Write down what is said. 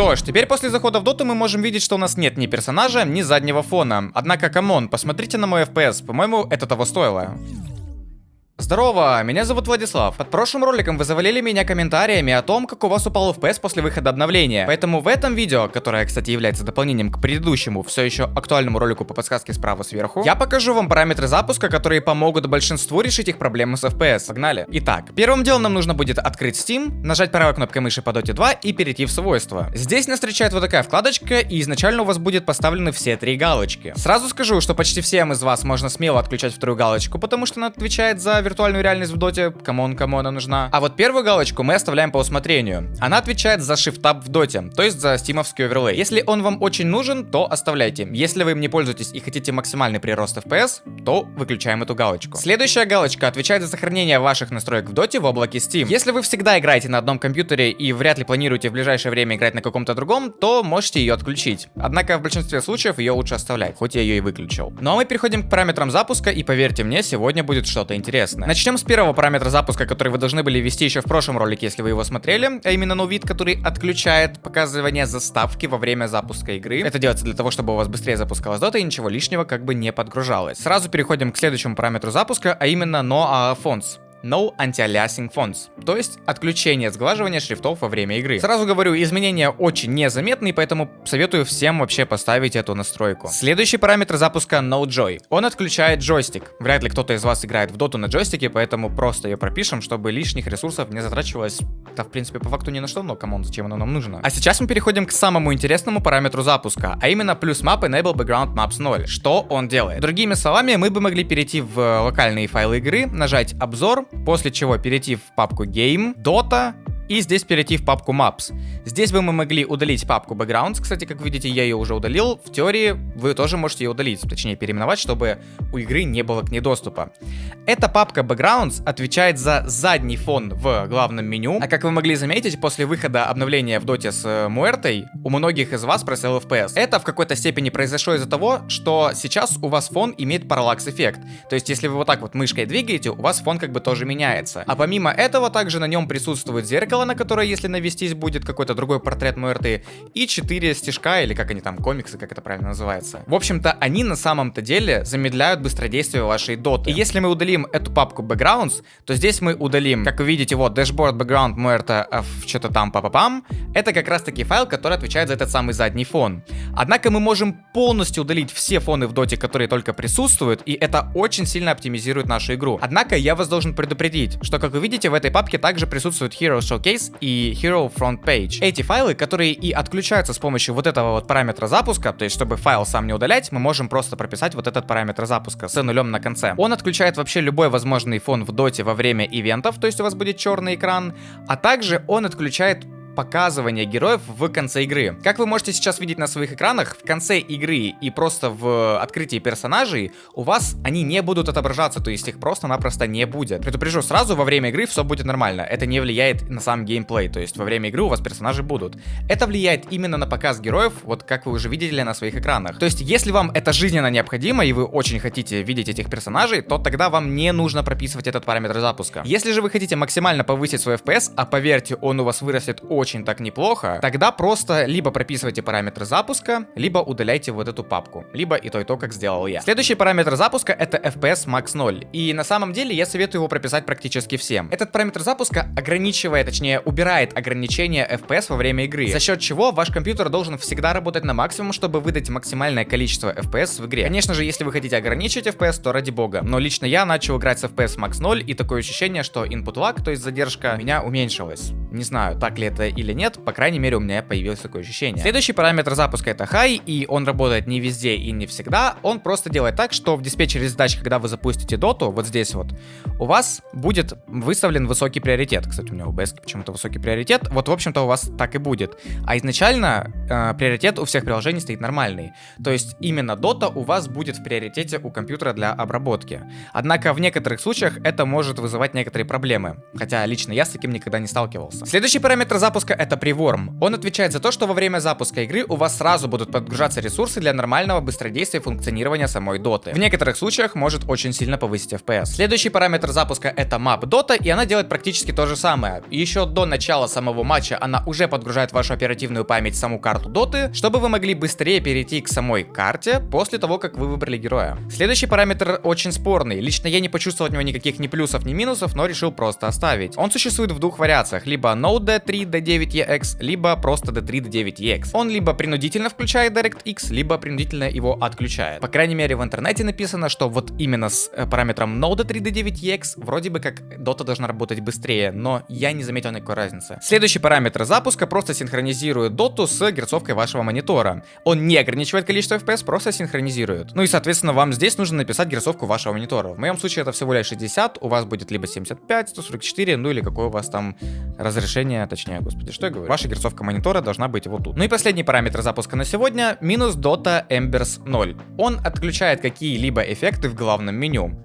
Что ж, теперь после захода в доту мы можем видеть, что у нас нет ни персонажа, ни заднего фона. Однако, come on, посмотрите на мой FPS, по-моему, это того стоило. Здорово, меня зовут Владислав. Под прошлым роликом вы завалили меня комментариями о том, как у вас упал FPS после выхода обновления. Поэтому в этом видео, которое, кстати, является дополнением к предыдущему, все еще актуальному ролику по подсказке справа сверху, я покажу вам параметры запуска, которые помогут большинству решить их проблемы с FPS. Погнали. Итак, первым делом нам нужно будет открыть Steam, нажать правой кнопкой мыши по Dota 2 и перейти в свойства. Здесь нас встречает вот такая вкладочка, и изначально у вас будет поставлены все три галочки. Сразу скажу, что почти всем из вас можно смело отключать вторую галочку, потому что она отвечает за виртуальную реальность в доте, come on, кому она нужна. А вот первую галочку мы оставляем по усмотрению. Она отвечает за Shift Tab в доте, то есть за стимовский оверлей. Если он вам очень нужен, то оставляйте. Если вы им не пользуетесь и хотите максимальный прирост FPS, то выключаем эту галочку. Следующая галочка отвечает за сохранение ваших настроек в доте в облаке Steam. Если вы всегда играете на одном компьютере и вряд ли планируете в ближайшее время играть на каком-то другом, то можете ее отключить. Однако в большинстве случаев ее лучше оставлять, хоть я ее и выключил. Ну а мы переходим к параметрам запуска, и поверьте мне, сегодня будет что-то интересное. Начнем с первого параметра запуска, который вы должны были ввести еще в прошлом ролике, если вы его смотрели, а именно новид, который отключает показывание заставки во время запуска игры. Это делается для того, чтобы у вас быстрее запускалась дота и ничего лишнего как бы не подгружалось. Сразу переходим к следующему параметру запуска, а именно No Fonts. No Anti-Aliasing Fonts, то есть отключение сглаживания шрифтов во время игры. Сразу говорю, изменения очень незаметные, поэтому советую всем вообще поставить эту настройку. Следующий параметр запуска No Joy. Он отключает джойстик. Вряд ли кто-то из вас играет в доту на джойстике, поэтому просто ее пропишем, чтобы лишних ресурсов не затрачивалось, да в принципе по факту ни на что, но come on, зачем оно нам нужно. А сейчас мы переходим к самому интересному параметру запуска, а именно плюс map enable background maps 0. Что он делает? Другими словами, мы бы могли перейти в локальные файлы игры, нажать обзор, после чего перейти в папку Game, Dota и здесь перейти в папку Maps. Здесь бы мы могли удалить папку Backgrounds, кстати, как видите, я ее уже удалил. В теории вы тоже можете ее удалить, точнее переименовать, чтобы у игры не было к ней доступа. Эта папка Backgrounds отвечает за задний фон в главном меню, а как вы могли заметить, после выхода обновления в доте с Муэртой, у многих из вас просел FPS. Это в какой-то степени произошло из-за того, что сейчас у вас фон имеет параллакс эффект. То есть, если вы вот так вот мышкой двигаете, у вас фон как бы тоже меняется. А помимо этого, также на нем присутствует зеркало, зеркало, на которое, если навестись, будет какой-то другой портрет Муэрты, и 4 стежка, или как они там, комиксы, как это правильно называется. В общем-то, они на самом-то деле замедляют быстродействие вашей доты. И если мы удалим эту папку Backgrounds, то здесь мы удалим, как вы видите, вот, Dashboard Background Muerta, что-то там, папа-пам. Это как раз-таки файл, который отвечает за этот самый задний фон. Однако мы можем полностью удалить все фоны в доте, которые только присутствуют, и это очень сильно оптимизирует нашу игру. Однако я вас должен предупредить, что, как вы видите, в этой папке также присутствует Hero Showcase, Case и Hero Front Page. Эти файлы, которые и отключаются с помощью вот этого вот параметра запуска, то есть чтобы файл сам не удалять, мы можем просто прописать вот этот параметр запуска с нулем на конце. Он отключает вообще любой возможный фон в доте во время ивентов, то есть у вас будет черный экран, а также он отключает показывания героев в конце игры. Как вы можете сейчас видеть на своих экранах, в конце игры и просто в открытии персонажей у вас они не будут отображаться, то есть их просто-напросто не будет. Предупрежу сразу, во время игры все будет нормально. Это не влияет на сам геймплей, то есть во время игры у вас персонажи будут. Это влияет именно на показ героев, вот как вы уже видели на своих экранах. То есть если вам это жизненно необходимо и вы очень хотите видеть этих персонажей, то тогда вам не нужно прописывать этот параметр запуска. Если же вы хотите максимально повысить свой FPS, а поверьте, он у вас вырастет очень очень так неплохо, тогда просто либо прописывайте параметры запуска, либо удаляйте вот эту папку. Либо и то, и то, как сделал я. Следующий параметр запуска это FPS max 0. И на самом деле я советую его прописать практически всем. Этот параметр запуска ограничивает, точнее убирает ограничения FPS во время игры, за счет чего ваш компьютер должен всегда работать на максимум, чтобы выдать максимальное количество FPS в игре. Конечно же, если вы хотите ограничить FPS, то ради бога. Но лично я начал играть с FPS max 0 и такое ощущение, что input lag, то есть задержка, у меня уменьшилась. Не знаю, так ли это или нет, по крайней мере у меня появилось такое ощущение. Следующий параметр запуска это high, и он работает не везде и не всегда, он просто делает так, что в диспетчере задач, когда вы запустите доту, вот здесь вот, у вас будет выставлен высокий приоритет. Кстати, у меня у OBS почему-то высокий приоритет, вот в общем-то у вас так и будет. А изначально э, приоритет у всех приложений стоит нормальный, то есть именно дота у вас будет в приоритете у компьютера для обработки. Однако в некоторых случаях это может вызывать некоторые проблемы, хотя лично я с таким никогда не сталкивался. Следующий параметр запуска запуска это Preworm. Он отвечает за то, что во время запуска игры у вас сразу будут подгружаться ресурсы для нормального быстродействия и функционирования самой доты. В некоторых случаях может очень сильно повысить FPS. Следующий параметр запуска это Map Dota, и она делает практически то же самое. Еще до начала самого матча она уже подгружает вашу оперативную память саму карту доты, чтобы вы могли быстрее перейти к самой карте после того, как вы выбрали героя. Следующий параметр очень спорный. Лично я не почувствовал от него никаких ни плюсов, ни минусов, но решил просто оставить. Он существует в двух вариациях, либо Node D3 D9EX, либо просто D3 D9EX. Он либо принудительно включает DirectX, либо принудительно его отключает. По крайней мере в интернете написано, что вот именно с э, параметром Node 3 D9EX вроде бы как Dota должна работать быстрее, но я не заметил никакой разницы. Следующий параметр запуска просто синхронизирует Dota с герцовкой вашего монитора. Он не ограничивает количество FPS, просто синхронизирует. Ну и соответственно вам здесь нужно написать герцовку вашего монитора. В моем случае это всего лишь 60, у вас будет либо 75, 144, ну или какое у вас там разрешение, точнее, господи, что я говорю. Ваша герцовка монитора должна быть вот тут. Ну и последний параметр запуска на сегодня, минус Dota Embers 0. Он отключает какие-либо эффекты в главном меню.